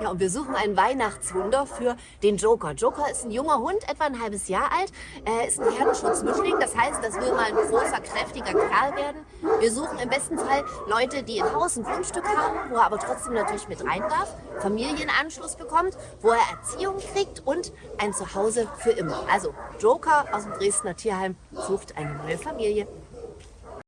Ja, und wir suchen ein Weihnachtswunder für den Joker. Joker ist ein junger Hund, etwa ein halbes Jahr alt. Er ist ein Herdenschutzmischling, das heißt, das will mal ein großer, kräftiger Kerl werden. Wir suchen im besten Fall Leute, die ein Haus, ein Grundstück haben, wo er aber trotzdem natürlich mit rein darf, Familienanschluss bekommt, wo er Erziehung kriegt und ein Zuhause für immer. Also Joker aus dem Dresdner Tierheim sucht eine neue Familie.